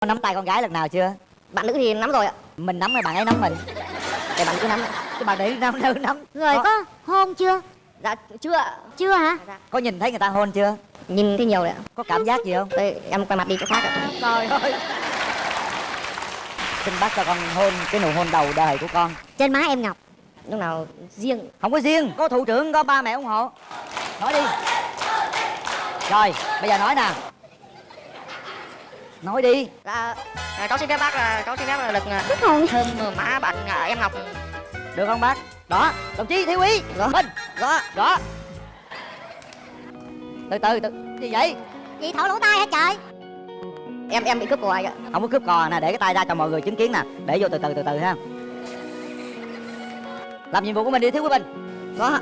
Có nắm tay con gái lần nào chưa? bạn nữ thì nắm rồi ạ Mình nắm hay bạn ấy nắm mình? để bạn nữ nắm. Cái bạn nữ nắm nữ nắm Rồi có, có hôn chưa? dạ chưa Chưa hả? có nhìn thấy người ta hôn chưa? nhìn thấy nhiều đấy ạ Có cảm giác gì không? Tôi, em quay mặt đi chỗ khác ạ Trời ơi Xin bác cho con hôn cái nụ hôn đầu đời của con Trên má em Ngọc lúc nào riêng Không có riêng, có thủ trưởng, có ba mẹ ủng hộ Nói đi Rồi, bây giờ nói nè Nói đi. Dạ à, cháu xin phép bác là cháu xin phép là được à, thơm má bạn à, em ngọc Được không bác? Đó, đồng chí thiếu úy Đó. Minh Đó, đó. Từ từ, từ. Gì vậy? Chị thổi lỗ tai hả trời? em em bị cướp ạ Không có cướp cò nè, để cái tay ra cho mọi người chứng kiến nè. Để vô từ từ từ từ ha. Làm nhiệm vụ của mình đi thiếu úy Minh có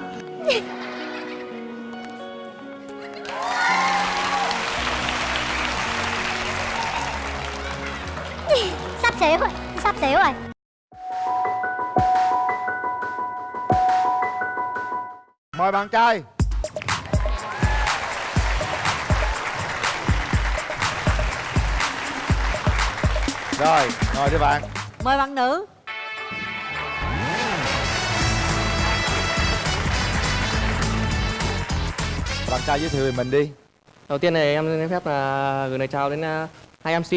Sắp xỉu rồi Sắp xỉu rồi. Mời bạn trai. Rồi, ngồi đi bạn. Mời bạn nữ. Bạn trai giới thiệu về mình đi. Đầu tiên này em xin phép là gửi lời chào đến à, hai MC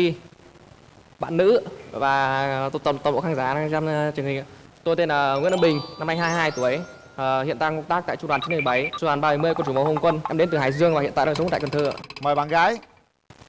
bạn nữ và toàn bộ khán giả đang xem à, truyền hình. Tôi tên là Nguyễn Văn Bình, năm nay 22 tuổi. À, hiện đang công tác tại trung đoàn 917, trung đoàn 30 quân chủng phòng không quân. Em đến từ Hải Dương và hiện tại đang sống tại Cần Thơ. ạ. Mời bạn gái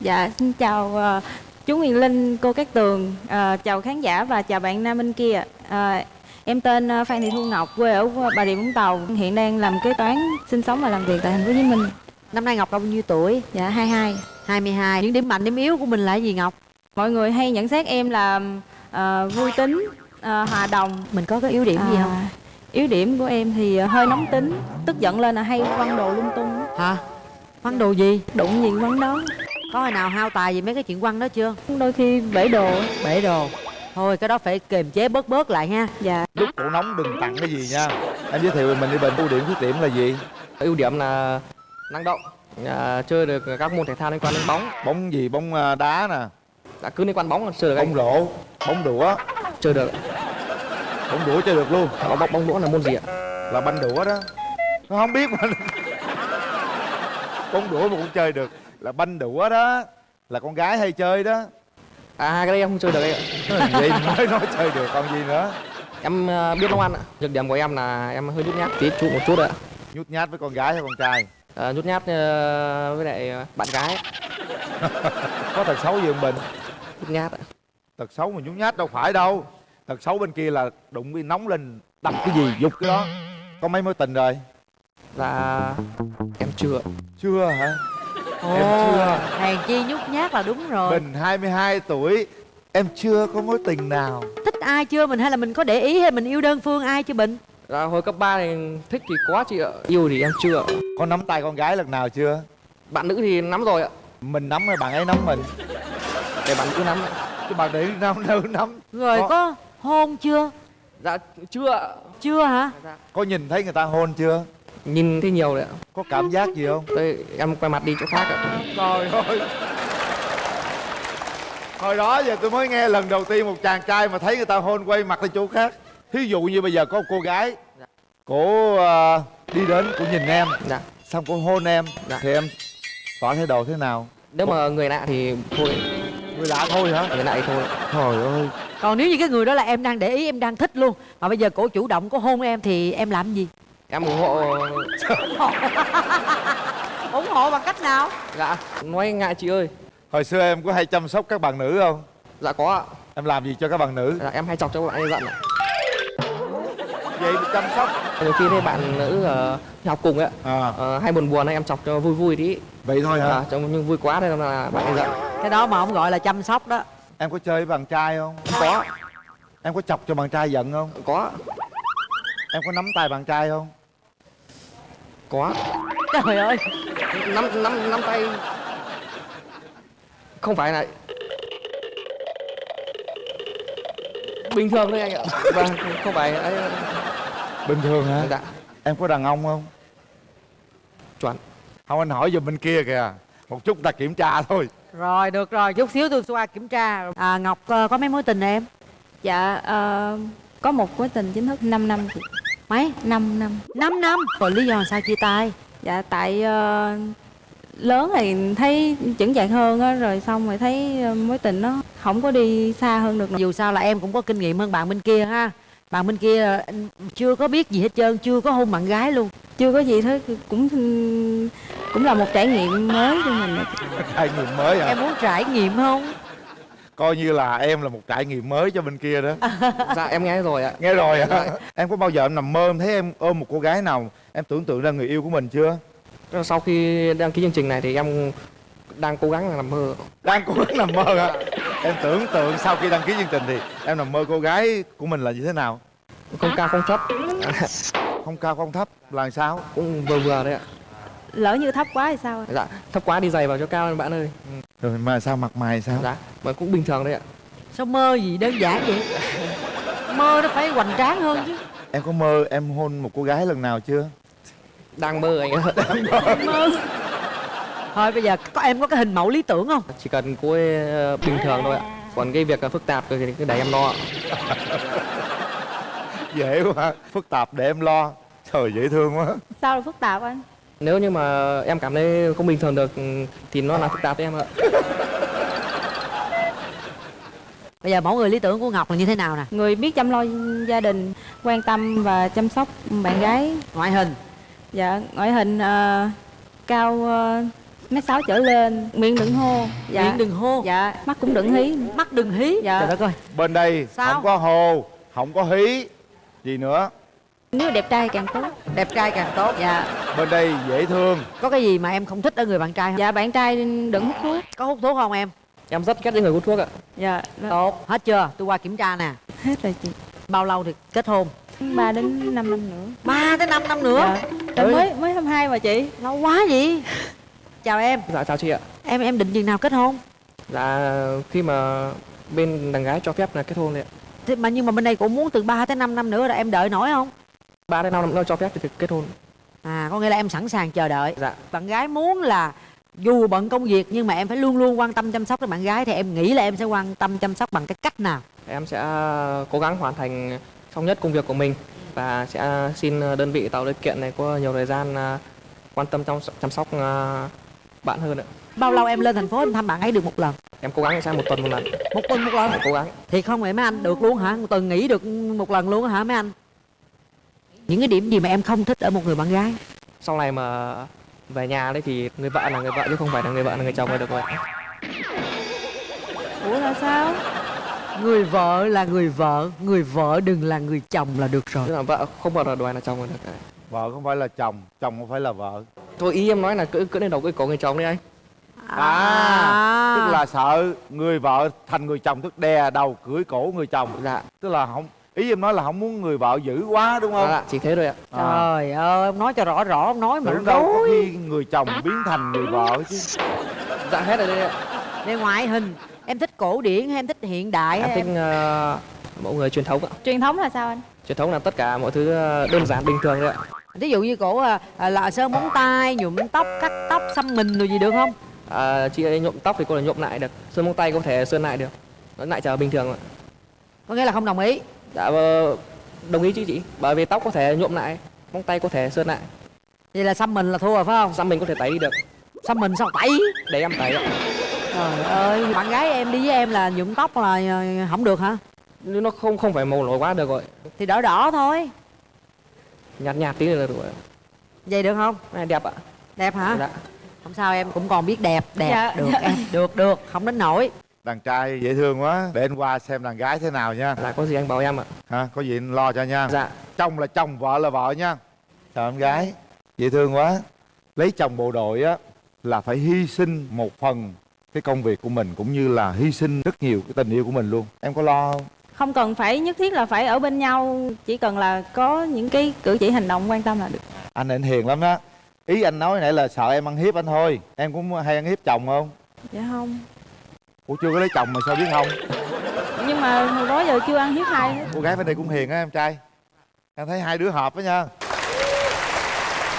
Dạ, xin chào ờ, chú Nguyễn Linh, cô Cát Tường, ờ, chào khán giả và chào bạn nam bên kia. Ờ, em tên ờ, Phan Thị Thu Ngọc, quê ở Bà Rịa Vũng Tàu, hiện đang làm kế toán, sinh sống và làm việc tại thành phố Hồ Chí Minh. Năm nay Ngọc bao nhiêu tuổi? Dạ, 22. 22. Những điểm mạnh, điểm yếu của mình là gì Ngọc? Mọi người hay nhận xét em là ờ, vui tính, ờ, hòa đồng. Mình có cái yếu điểm gì À, không? Yếu điểm của em thì ờ, hơi nóng tính, tức giận lên là hay quăng đồ lung tung, Hả? Quăng đồ gì? đụng gì quăng đó. Có hồi nào hao tài gì mấy cái chuyện quăng đó chưa? Đôi khi bể đồ. Bể đồ. Thôi cái đó phải kiềm chế bớt bớt lại ha. Dạ. Lúc cổ nóng đừng tặng cái gì nha Em giới thiệu mình đi Bình Ưu điểm khuyết điểm là gì Ưu điểm là năng động, à, chơi được các môn thể thao liên quan đến bóng. Bóng gì, bóng đá nè Đã cứ liên quan bóng chơi được Bóng rổ, bóng đũa. Chơi được. Bóng đũa chơi được luôn. Bóng bóng bóng đũa là môn gì ạ? Là banh đũa đó. Nó không biết mà Bóng đũa mà cũng chơi được. Là banh đũa đó. Là con gái hay chơi đó. À cái đây em không chơi được ạ. Vậy? Mới nói chơi được còn gì nữa? Em à, biết nấu ăn ạ. Nhược điểm của em là em hơi nhút nhát tí chút một chút ạ. Nhút nhát với con gái hay con trai? À, nhút nhát ờ, với lại bạn gái. Có tật xấu gì không Bình nhút nhát ạ. Tật xấu mà nhút nhát đâu phải đâu. Tật xấu bên kia là đụng cái nóng lên Đập cái gì dục cái đó. Có mấy mối tình rồi? Dạ em chưa. Chưa hả? Ồ, Em chưa. Hèn chi nhút nhát là đúng rồi. Bình 22 tuổi Em chưa có mối tình nào. Thích ai chưa mình hay là mình có để ý hay mình yêu đơn phương ai chưa Bình? Dạ hồi cấp 3 thì thích thì quá chị ạ. Yêu thì em chưa. Có nắm tay con gái lần nào chưa? Bạn nữ thì nắm rồi ạ. Mình nắm hay bạn ấy nắm mình Để bạn cứ nắm. Chứ bạn để nắm nữ nắm. Rồi Có- có hôn chưa? Dạ chưa Chưa hả? Có nhìn thấy người ta hôn chưa? Nhìn thấy nhiều đấy ạ. Có cảm giác gì không? Đây em quay mặt đi chỗ khác ạ. Trời ơi. Hồi đó giờ tôi mới nghe lần đầu tiên một chàng trai mà thấy người ta hôn quay mặt đi chỗ khác. Thí dụ như bây giờ có một cô gái Cổ ờ, đi đến, cô nhìn em. Dạ. Xong cô hôn em. Dạ. Thì em tỏ thái độ thế nào? Nếu mà người lạ thì thôi Người lạ thôi hả? Người lạ thì thôi. Trời ơi. Còn nếu như cái người đó là em đang để ý, em đang thích luôn Mà bây giờ cổ chủ động, cổ hôn em thì em làm gì? Em ủng hộ ủng hộ bằng cách nào? Dạ Nói ngại chị ơi. Hồi xưa em có hay chăm sóc các bạn nữ không? Dạ có ạ. Em làm gì cho các bạn nữ? Dạ, Em hay chọc cho bạn ấy giận ạ. Vậy chăm sóc. Nhiều khi thấy bạn nữ ờ, học cùng ấy à, Ờ, hay buồn buồn ấy em chọc cho vui vui tí Vậy thôi hả? À, trong nhưng vui quá nên là bạn giận. Cái đó mà không gọi là chăm sóc đó. Em có chơi với bạn trai không? Có. Em có chọc cho bạn trai giận không? Có. Em có nắm tay bạn trai không? Có. Trời ơi. Năm năm năm tay. Không phải là bình thường thôi anh ạ. Vâng không phải ấy. Bình thường hả? Dạ. Em có đàn ông không? Chuẩn Không anh hỏi giùm bên kia kìa. Một chút ta kiểm tra thôi. Rồi được rồi. Chút xíu tôi qua kiểm tra. À, ngọc ờ, có mấy mối tình em? Dạ ờ, có một mối tình chính thức 5 năm chị. Mấy? 5 năm. 5 năm? Rồi lý do sao chia tay? Dạ tại ờ, lớn thì thấy chững chạc hơn á rồi xong rồi thấy mối tình nó không có đi xa hơn được nữa. dù sao là em cũng có kinh nghiệm hơn bạn bên kia ha bạn bên kia ờ, chưa có biết gì hết trơn chưa có hôn bạn gái luôn. Chưa có gì thế cũng cũng là một trải nghiệm mới cho mình trải nghiệm mới à em muốn trải nghiệm không? Coi như là em là một trải nghiệm mới cho bên kia đó. Dạ em nghe rồi ạ? Nghe rồi hả? Em có bao giờ em nằm mơ em thấy em ôm một cô gái nào em tưởng tượng ra người yêu của mình chưa? Sau khi đăng ký chương trình này thì em đang cố gắng nằm mơ. Đang cố gắng nằm mơ hả? Em tưởng tượng sau khi đăng ký chương trình thì em nằm mơ cô gái của mình là như thế nào? Không cao không thấp. Không cao không thấp là sao? Cũng vừa vừa đấy ạ. Lỡ như thấp quá thì sao? Dạ thấp quá đi giày vào cho cao lên bạn ơi. Rồi mà sao mặt mày sao? Dạ mà cũng bình thường đấy ạ. Sao mơ gì đơn giản vậy? Mơ nó phải hoành tráng hơn chứ. Em có mơ em hôn một cô gái lần nào chưa? Đang mơ anh ạ thôi bây giờ có em có cái hình mẫu lý tưởng không? Chỉ cần cô ấy ờ, bình thường thôi ạ. Còn cái việc ờ, phức tạp thì cứ để em lo. Ạ. dễ quá. Phức tạp để em lo. Trời dễ thương quá. Sao là phức tạp anh? Nếu như mà em cảm thấy không bình thường được ừ, thì nó là phức tạp với em ạ. Bây giờ mẫu người lý tưởng của ngọc là như thế nào nè? Người biết chăm lo gia đình quan tâm và chăm sóc bạn gái. Ngoại hình. Dạ ngoại hình ờ, cao uh, mét sáu trở lên. Miệng đừng hô. Dạ. Miệng đừng hô. Dạ. Mắt cũng đừng hí. Mắt đừng hí. Dạ. trời đất ơi. Bên đây Sao? không có hồ không có hí. Gì nữa? Nếu đẹp trai càng tốt. Đẹp trai càng tốt. Dạ. Bên đây dễ thương. Có cái gì mà em không thích ở người bạn trai không dạ bạn trai đừng hút thuốc. Có hút thuốc không em? Em rất ghét những người hút thuốc ạ. Dạ đó. tốt. Hết chưa? Tôi qua kiểm tra nè. Hết rồi chị. Bao lâu thì kết hôn? 3 đến 5 năm nữa. Ba tới 5 năm nữa? Dạ. Trời, mới mới 22 mà chị. Lâu quá gì chào em. Dạ chào chị ạ. Em em định chừng nào kết hôn? Là khi mà bên đàn gái cho phép là kết hôn đấy ạ. Thế mà nhưng mà bên đây cũng muốn từ 3 tới 5 năm nữa là em đợi nổi không? Ba đến năm năm nữa cho phép thì kết hôn. À có nghĩa là em sẵn sàng chờ đợi. Dạ. Bạn gái muốn là dù bận công việc nhưng mà em phải luôn luôn quan tâm chăm sóc đến bạn gái thì em nghĩ là em sẽ quan tâm chăm sóc bằng cái cách nào? Em sẽ cố gắng hoàn thành xong nhất công việc của mình và sẽ xin đơn vị tạo điều kiện này có nhiều thời gian à, quan tâm chăm chăm sóc à, bạn hơn ạ. Bao lâu em lên thành phố em thăm bạn ấy được một lần? Em cố gắng sang một tuần một lần. Một tuần một lần? Em cố gắng. Thì không vậy mấy anh được luôn hả? Một tuần nghỉ được một lần luôn hả mấy anh? Những cái điểm gì mà em không thích ở một người bạn gái? Sau này mà về nhà đấy thì người vợ là người vợ chứ không phải là người vợ là người chồng là được rồi. Ủa là sao? Người vợ là người vợ người vợ đừng là người chồng là được rồi. Tức là vợ không bao giờ đòi là chồng là được vợ không phải là chồng chồng không phải là vợ. Thôi ý em nói là cứ cứ lên đầu cái cổ người chồng đi anh. À, tức là sợ người vợ thành người chồng tức đè đầu cưỡi cổ người chồng. Dạ. Tức là không ý em nói là không muốn người vợ dữ quá đúng không? Dạ chỉ thế thôi ạ. À. trời ơi ông nói cho rõ rõ ông nói mà tưởng đâu có khi người chồng biến thành người vợ chứ. Dạ hết rồi đây ạ. Về ngoại hình em thích cổ điển hay em thích hiện đại em thích ờ, mẫu người truyền thống ạ. Truyền thống là sao anh? Truyền thống là tất cả mọi thứ ờ, đơn giản bình thường đấy ạ ví dụ như cổ à, à, là sơn móng tay nhuộm tóc cắt tóc xăm mình rồi gì được không? À, chị ấy nhuộm tóc thì cô là nhuộm lại được. Sơn móng tay có thể sơn lại được. Nó lại trở bình thường ạ. Có nghĩa là không đồng ý. Dạ ờ, đồng ý chứ chị. Bởi vì tóc có thể nhuộm lại móng tay có thể sơn lại. Vậy là xăm mình là thua rồi phải không? Xăm mình có thể tẩy đi được. Xăm mình sao tẩy? Để em tẩy ạ. Trời ơi bạn gái em đi với em là nhuộm tóc là ờ, không được hả? Nó không không phải màu nổi quá được rồi. Thì đỏ đỏ thôi nhạt nhạt tí là được rồi. Vậy được không? Này đẹp ạ. Đẹp hả? Dạ. Không sao em cũng còn biết đẹp đẹp. Dạ. được em. Được được. Không đến nổi đàn trai dễ thương quá. Để anh qua xem đàn gái thế nào nha. Là có gì anh bảo em ạ. Ha có gì anh lo cho nha. Dạ. Chồng là chồng vợ là vợ nha. Chào em gái. Dễ thương quá. Lấy chồng bộ đội á là phải hy sinh một phần cái công việc của mình cũng như là hy sinh rất nhiều cái tình yêu của mình luôn. Em có lo không không cần phải nhất thiết là phải ở bên nhau chỉ cần là có những cái cử chỉ hành động quan tâm là được. Anh anh hiền lắm đó. Ý anh nói nãy là sợ em ăn hiếp anh thôi. Em cũng hay ăn hiếp chồng không? Dạ không. Ủa chưa có lấy chồng mà sao biết không? Nhưng mà hồi đó giờ chưa ăn hiếp ai hết. Cô gái bên đây cũng hiền á em trai. Em thấy hai đứa hợp đó nha.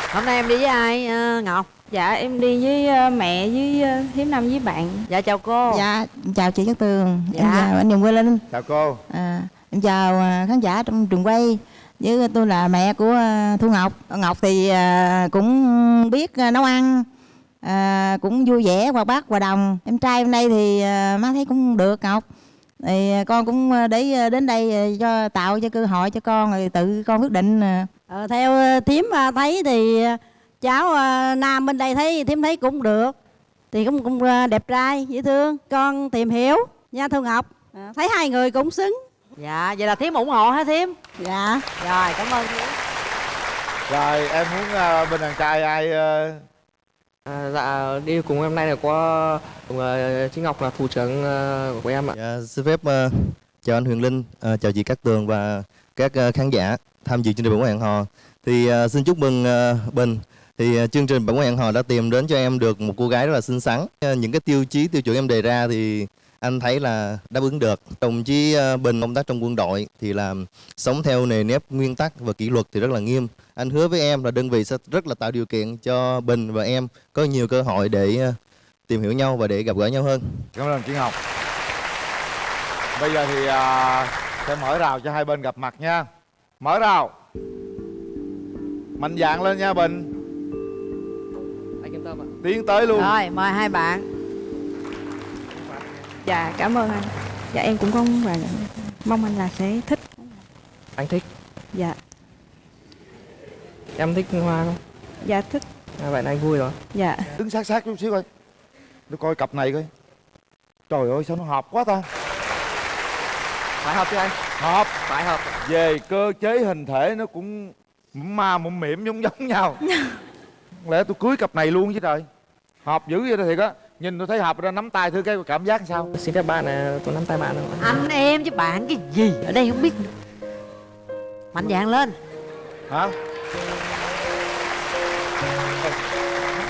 Hôm nay em đi với ai ờ, ngọc Dạ em đi với ờ, mẹ với ờ, Hiếm Năm với bạn dạ chào cô Dạ, chào chị Cát Tường, Dạ. em chào anh Nhung Quê Linh, chào cô à, em chào à, khán giả trong trường quay với tôi là mẹ của Thu Ngọc. Ngọc thì cũng biết nấu ăn, à, cũng vui vẻ, hoạt bát, hòa đồng. Em trai hôm nay thì má thấy cũng được Ngọc. Thì con cũng để đến đây cho tạo cho cơ hội cho con rồi tự con quyết định. à. Ờ, theo ờ, thím ờ, thấy thì ờ, cháu ờ, nam bên đây thấy thím thấy cũng được. Thì cũng cũng ờ, đẹp trai dễ thương. Con tìm hiểu nha thu ngọc. Ờ, thấy hai người cũng xứng. Dạ vậy là thím ủng hộ hả thím? Dạ. Rồi cảm ơn thím. Rồi em muốn à, bên đàn trai ai à, À, dạ đi cùng em nay là có cùng uh, chị Ngọc là thủ trưởng ờ, của em ạ. Dạ, xin phép ờ, chào anh Huyền Linh, ờ, chào chị Cát Tường và các ờ, khán giả tham dự chương trình quán hẹn hò. Thì ờ, xin chúc mừng ờ, Bình. Thì à, chương trình Bản quán hẹn hò đã tìm đến cho em được một cô gái rất là xinh xắn. À, những cái tiêu chí tiêu chuẩn em đề ra thì anh thấy là đáp ứng được. Đồng chí à, Bình công tác trong quân đội thì là sống theo nề nếp nguyên tắc và kỷ luật thì rất là nghiêm. Anh hứa với em là đơn vị sẽ rất là tạo điều kiện cho Bình và em có nhiều cơ hội để tìm hiểu nhau và để gặp gỡ nhau hơn. cảm ơn chị Ngọc bây giờ thì à, sẽ mở rào cho hai bên gặp mặt nha mở rào mạnh dạng lên nha Bình tiến tới luôn. Rồi mời hai bạn. Dạ cảm ơn anh. Dạ em cũng có và mong anh là sẽ thích. Anh thích. Dạ. Em thích hoa không? dạ thích. À, vậy là anh vui rồi. Dạ. Đứng sát sát chút xíu coi. Nó coi cặp này coi. Trời ơi sao nó hợp quá ta? Phải hợp chứ anh? hợp. Phải hợp. về cơ chế hình thể nó cũng ma mụm mỉm giống giống nhau. Không lẽ tôi cưới cặp này luôn chứ trời hợp dữ vậy đó thiệt á. Nhìn tôi thấy hợp ra nắm tay thử cái cảm giác sao. Xin phép bạn là tôi nắm tay bạn rồi. anh em chứ bạn cái gì ở đây không biết mạnh dạn lên. Hả?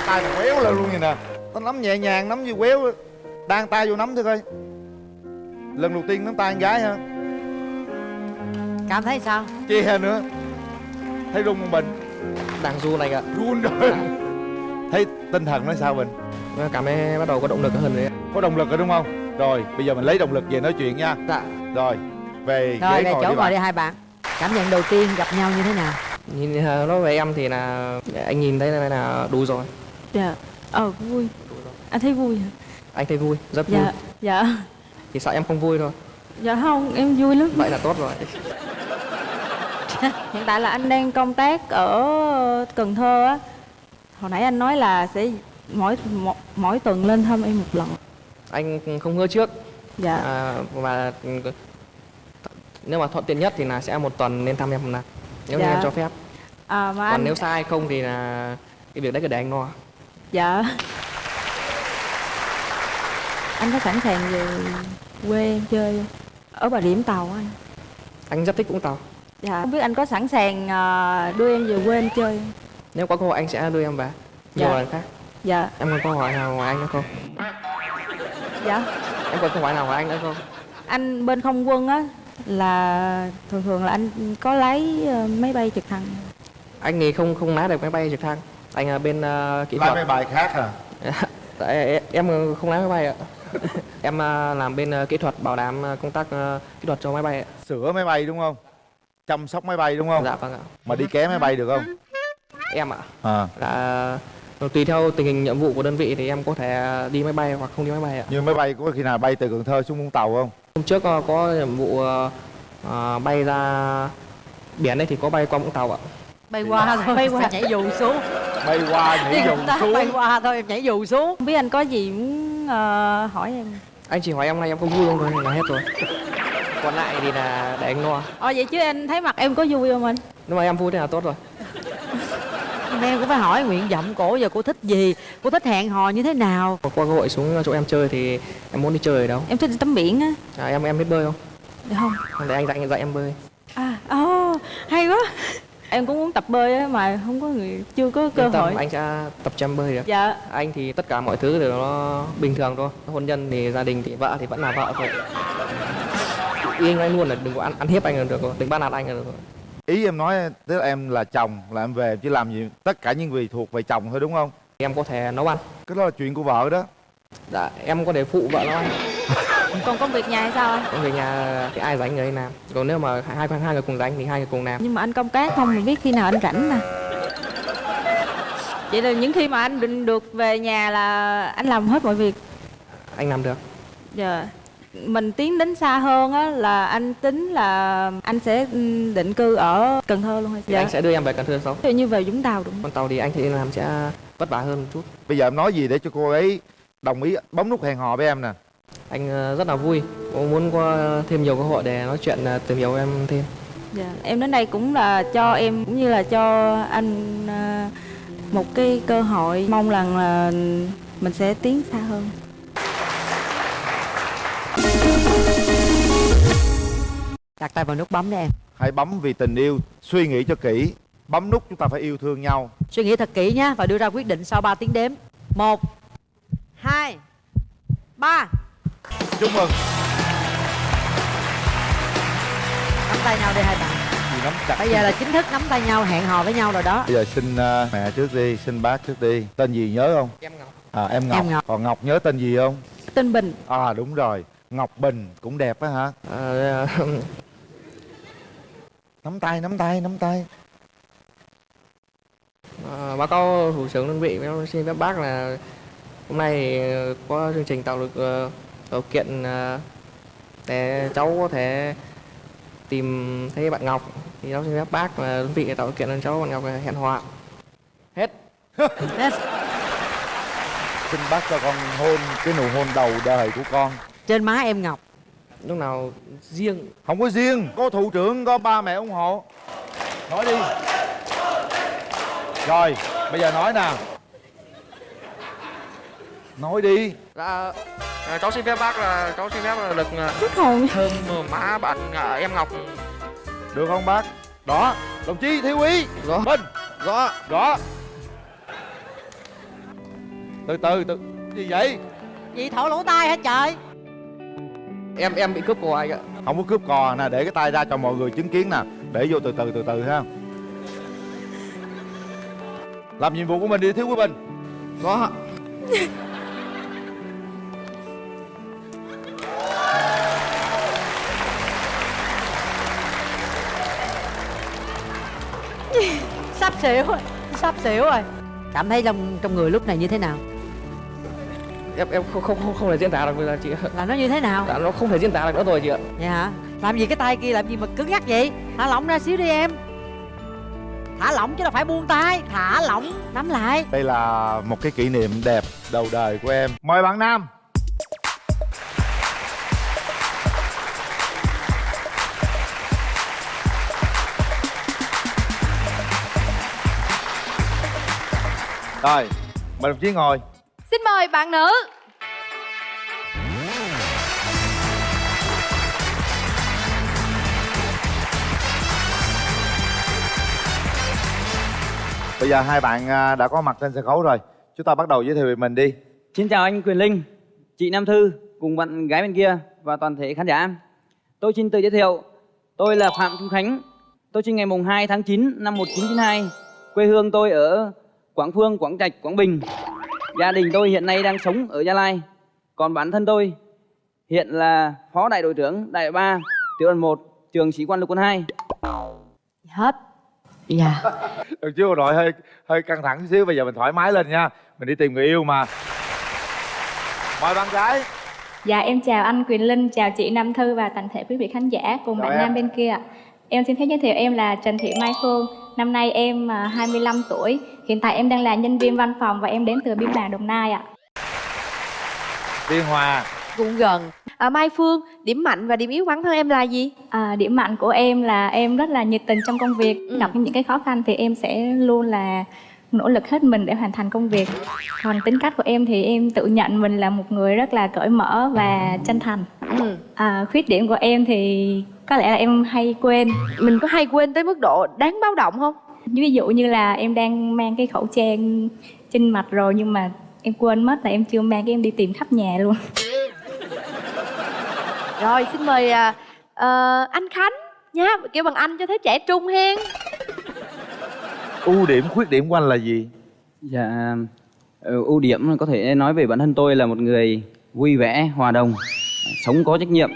Tay mà quéo lên luôn vậy nè. Tao nắm nhẹ nhàng nắm như quéo đang tay vô nắm thử coi. Lần đầu tiên nắm tay con gái ha cảm thấy sao? Chia nữa. Thấy rung không bình Đang run anh ạ. run rồi. Thấy tinh thần nó sao bình Cảm thấy bắt đầu có động lực hơn đấy. ạ. có động lực rồi đúng không rồi bây giờ mình lấy động lực về nói chuyện nha Dạ. rồi về rồi ghế về ngồi chỗ đi ngồi bạn đi hai bạn cảm nhận đầu tiên gặp nhau như thế nào Nhìn ờ, nói về em thì là anh nhìn thấy là, là đủ rồi. Dạ Ờ vui Anh thấy vui hả? Anh thấy vui, rất vui. Dạ Dạ Chỉ sợ em không vui thôi. Dạ không em vui lắm Vậy là tốt rồi. Hiện tại là anh đang công tác ở Cần Thơ á Hồi nãy anh nói là sẽ mỗi mỗi, mỗi tuần lên thăm em một lần Anh không hứa trước. Dạ À, và nếu mà thuận tiện nhất thì là sẽ một tuần nên thăm em một lần. Nếu như Dạ. em cho phép. à, mà Còn anh nếu sai không thì là cái việc đấy cứ để anh lo. Dạ Anh có sẵn sàng về quê em chơi không? Ở Bà Điểm Tàu anh Anh rất thích Vũng Tàu. Dạ Không biết anh có sẵn sàng à, đưa em về quê em chơi không? Nếu có cơ hội anh sẽ đưa em về. Nhiều Dạ. lần khác. Dạ Em còn câu hỏi nào ngoài anh nữa không? Dạ Em còn câu hỏi nào ngoài anh nữa không? Anh bên không quân á là thường thường là anh có lấy ờ, máy bay trực thăng Anh thì không không lái được máy bay trực thăng. Anh ở bên ờ, kỹ thuật. mấy bài khác à Tại em không lái máy bay ạ. em ờ, làm bên kỹ thuật bảo đảm công tác kỹ thuật cho máy bay ạ. sửa máy bay đúng không chăm sóc máy bay đúng không Dạ vâng ạ. mà đi ké máy bay được không Em ạ. à Là ờ, tùy theo tình hình nhiệm vụ của đơn vị thì em có thể đi máy bay hoặc không đi máy bay ạ. như máy bay có khi nào bay từ cần thơ xuống vũng tàu không Hôm trước ờ, có nhiệm vụ ờ, bay ra biển đây thì có bay qua Vũng Tàu ạ. bay qua thôi Bay qua. nhảy dù xuống bay qua nhảy dù xuống bay qua thôi em nhảy dù xuống Không biết anh có gì muốn hỏi em Anh chỉ hỏi em nay em có vui không thôi là hết rồi. Còn lại thì là để anh lo. Ờ vậy chứ anh thấy mặt em có vui không anh? Nếu mà em vui thì là tốt rồi. Em cũng phải hỏi nguyện vọng cổ giờ cô thích gì cô thích hẹn hò như thế nào Có cơ hội xuống chỗ em chơi thì em muốn đi chơi ở đâu? Em thích đi tắm biển á À, em em biết bơi không? Được không? Để anh dạy dạy em bơi. À, ồ, hay quá Em cũng muốn tập bơi á mà không có người, chưa có cơ Yên tâm, hội anh sẽ tập cho em bơi được. Dạ Anh thì tất cả mọi thứ đều nó bình thường thôi. Hôn nhân thì gia đình thì vợ thì vẫn là vợ thôi. Ý anh nói luôn là đừng có ăn ăn hiếp anh là được rồi, đừng bắt nạt anh là được rồi. Ý em nói tức là em là chồng là em về em chỉ làm gì tất cả những việc thuộc về chồng thôi đúng không? Em có thể nấu ăn. Cái đó là chuyện của vợ đó. Dạ em có thể phụ vợ nấu ăn. Còn công việc nhà hay sao anh? Còn về nhà thì ai rảnh người làm. Còn nếu mà hai hai người cùng rảnh thì hai người cùng làm. Nhưng mà anh công tác không mình biết khi nào anh rảnh mà vậy là những khi mà anh định được về nhà là anh làm hết mọi việc? Anh làm được. Dạ. Mình tiến đến xa hơn á là anh tính là anh sẽ định cư ở Cần Thơ luôn hay thì sao? anh sẽ đưa em về Cần Thơ sống dụ như về Vũng Tàu đúng không? con tàu thì anh thì làm sẽ vất vả hơn một chút bây giờ em nói gì để cho cô ấy đồng ý bấm nút hẹn hò với em nè anh ờ, rất là vui cũng muốn có thêm nhiều cơ hội để nói chuyện ờ, tìm hiểu em thêm Dạ. Em đến đây cũng là cho em cũng như là cho anh à, một cái cơ hội mong rằng là mình sẽ tiến xa hơn. Đặt tay vào nút bấm đi em. Hãy bấm vì tình yêu suy nghĩ cho kỹ. Bấm nút chúng ta phải yêu thương nhau. Suy nghĩ thật kỹ nhé và đưa ra quyết định sau 3 tiếng đếm. Một hai ba. Chúc mừng. Nắm tay nhau đi hai bạn. Chị nắm chặt bây giờ là chính thức nắm tay nhau hẹn hò với nhau rồi đó. Bây giờ xin ờ, mẹ trước đi xin bác trước đi. Tên gì nhớ không? Em ngọc. À em ngọc. Em Ngọc. còn ngọc nhớ tên gì không? Tên Bình. à đúng rồi. Ngọc bình cũng đẹp á hả? Ờ, nắm tay nắm tay nắm tay. Ờ, báo cáo thủ trưởng đơn vị với xin phép bác là hôm nay ờ, có chương trình tạo được ờ, điều kiện ờ, để cháu có thể tìm thấy bạn Ngọc. Thì cháu xin phép bác là đơn vị tạo điều kiện cho cháu bạn Ngọc hẹn hò hết. Yes. xin bác cho con hôn cái nụ hôn đầu đời của con. Trên má em ngọc lúc nào riêng. Không có riêng. Có thủ trưởng có ba mẹ ủng hộ. Nói đi. Rồi bây giờ nói nè nói đi. Dạ, ờ, cháu xin phép bác là cháu xin phép là được ờ, Hết hồn. thơm má bạn ờ, em Ngọc. được không bác? Đó đồng chí thiếu úy Rõ. minh. Rõ rõ từ từ từ. Gì vậy? Gì thổi lỗ tai hả trời em em bị cướp của anh ạ. Không có cướp cò nè để cái tay ra cho mọi người chứng kiến nè. Để vô từ từ từ từ ha. Làm nhiệm vụ của mình đi thiếu quý bình. Có. Sắp xỉu rồi sắp xỉu rồi. Cảm thấy trong trong người lúc này như thế nào em em không không không, không thể diễn tả được bây giờ chị ạ. Là nó như thế nào? Dạ, nó không thể diễn tả được nữa rồi chị ạ. Vậy hả? Làm gì cái tay kia làm gì mà cứng nhắc vậy? Thả lỏng ra xíu đi em. Thả lỏng chứ là phải buông tay. Thả lỏng nắm lại. Đây là một cái kỷ niệm đẹp đầu đời của em. Mời bạn nam. Rồi mời đồng chí ngồi Xin mời bạn nữ bây giờ hai bạn à, đã có mặt trên sân khấu rồi chúng ta bắt đầu giới thiệu về mình đi Xin chào anh Quyền Linh, chị Nam Thư cùng bạn gái bên kia và toàn thể khán giả. Tôi xin tự giới thiệu, tôi là Phạm Trung Khánh. Tôi sinh ngày mùng 2 tháng 9 năm 1992. Quê hương tôi ở Quảng Phương, Quảng Trạch, Quảng Bình. Gia đình tôi hiện nay đang sống ở Gia Lai. Còn bản thân tôi hiện là Phó Đại đội trưởng Đại đội 3, tiểu đoàn 1, trường sĩ quan lục quân 2. Hết. Dạ. được chưa bộ đội hơi hơi căng thẳng chút xíu bây giờ mình thoải mái lên nha mình đi tìm người yêu mà mời bạn gái Dạ em chào anh Quyền Linh, chào chị Nam Thư và toàn thể quý vị khán giả cùng Chào bạn em. nam bên kia. Em xin phép giới thiệu em là Trần Thị Mai Phương. Năm nay em à, 25 tuổi. Hiện tại em đang là nhân viên văn phòng và em đến từ Biên Hòa Đồng Nai ạ. Biên Hòa cũng gần à, Mai Phương điểm mạnh và điểm yếu bản thân em là gì À, điểm mạnh của em là em rất là nhiệt tình trong công việc. Ừ. Gặp những cái khó khăn thì em sẽ luôn là nỗ lực hết mình để hoàn thành công việc. Còn tính cách của em thì em tự nhận mình là một người rất là cởi mở và chân thành. ừ. À, khuyết điểm của em thì có lẽ là em hay quên. mình có hay quên tới mức độ đáng báo động không Ví dụ như là em đang mang cái khẩu trang trên mặt rồi nhưng mà em quên mất là em chưa mang cái em đi tìm khắp nhà luôn. rồi xin mời à, ờ, anh Khánh nhá kêu bằng anh cho thấy trẻ trung hen ưu điểm khuyết điểm của anh là gì Dạ, ờ, ưu điểm có thể nói về bản thân tôi là một người vui vẻ, hòa đồng, sống có trách nhiệm.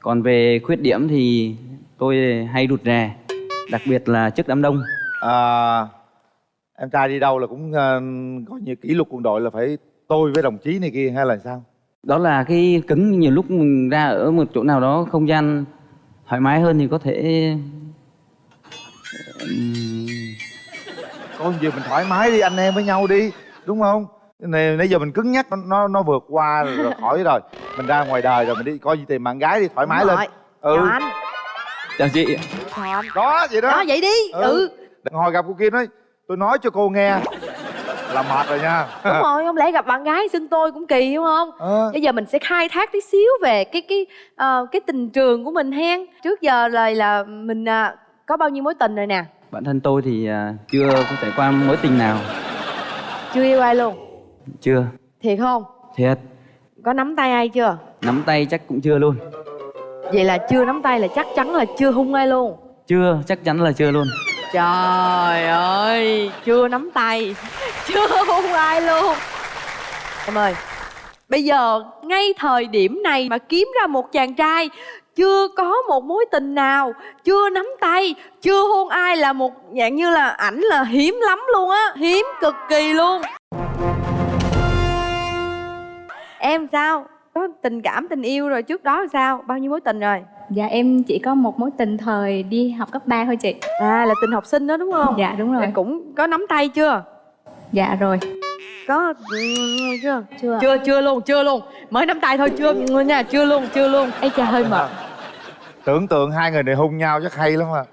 Còn về khuyết điểm thì tôi hay rụt rè, đặc biệt là trước đám đông. à, em trai đi đâu là cũng ờ, có như kỷ luật quân đội là phải tôi với đồng chí này kia hay là sao? Đó là cái cứng nhiều lúc mình ra ở một chỗ nào đó không gian thoải mái hơn thì có thể ừm, có gì mình thoải mái đi anh em với nhau đi đúng không này nãy giờ mình cứng nhắc nó nó, nó vượt qua rồi, rồi khỏi rồi. Mình ra ngoài đời rồi mình đi coi gì tìm bạn gái đi thoải mái lên. ừ. Chào anh. Chào chị. chào anh. Đó vậy đó. Đó vậy đi. Ừ, Đừng hồi gặp cô Kim nói tôi nói cho cô nghe. Là mệt rồi nha. Đúng rồi không lẽ gặp bạn gái xưng tôi cũng kỳ đúng không? Ờ. bây giờ mình sẽ khai thác tí xíu về cái cái ờ, cái tình trường của mình hen. Trước giờ là là mình à, có bao nhiêu mối tình rồi nè? Bản thân tôi thì à, chưa có trải qua mối tình nào, chưa yêu ai luôn chưa. thiệt không Thiệt, có nắm tay ai chưa nắm tay chắc cũng chưa luôn. vậy là chưa nắm tay là chắc chắn là chưa hung ai luôn Chưa, chắc chắn là chưa luôn. trời ơi chưa nắm tay chưa hung ai luôn em ơi bây giờ ngay thời điểm này mà kiếm ra một chàng trai chưa có một mối tình nào chưa nắm tay chưa hôn ai là một dạng như là ảnh là hiếm lắm luôn á hiếm cực kỳ luôn em sao? Có tình cảm tình yêu rồi trước đó sao? Bao nhiêu mối tình rồi? Dạ em chỉ có một mối tình thời đi học cấp 3 thôi chị. À là tình học sinh đó đúng không? Dạ đúng rồi. Là cũng có nắm tay chưa? Dạ rồi. Có ừ, chưa? Chưa. Chưa chưa luôn chưa luôn. Mới nắm tay thôi chưa nha chưa luôn chưa luôn. Ấy cha hơi mệt. Tưởng tượng hai người này hung nhau chắc hay lắm à.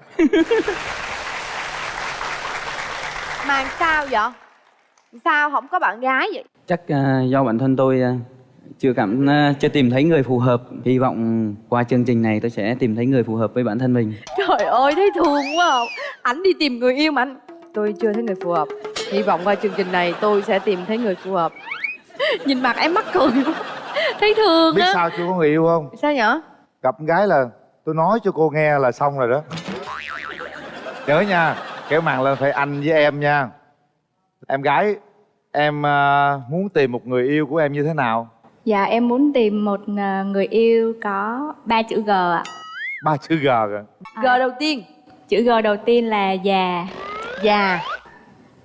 Mà sao vậy? Sao không có bạn gái vậy? Chắc à, do bản thân tôi à, chưa cảm à, chưa tìm thấy người phù hợp. Hy vọng qua chương trình này tôi sẽ tìm thấy người phù hợp với bản thân mình. trời ơi thấy thương quá à. ảnh đi tìm người yêu mà anh. Tôi chưa thấy người phù hợp. Hy vọng qua chương trình này tôi sẽ tìm thấy người phù hợp. Nhìn mặt em mắc cười quá. Thấy thương biết á. sao chưa có người yêu không? Sao nhở gặp con gái là tôi nói cho cô nghe là xong rồi đó. Nhớ nha kéo màn lên phải anh với em nha. Em gái em à, muốn tìm một người yêu của em như thế nào Dạ em muốn tìm một ờ, người yêu có ba chữ G ạ. Ba chữ g rồi g đầu tiên. Chữ G đầu tiên là già. Già.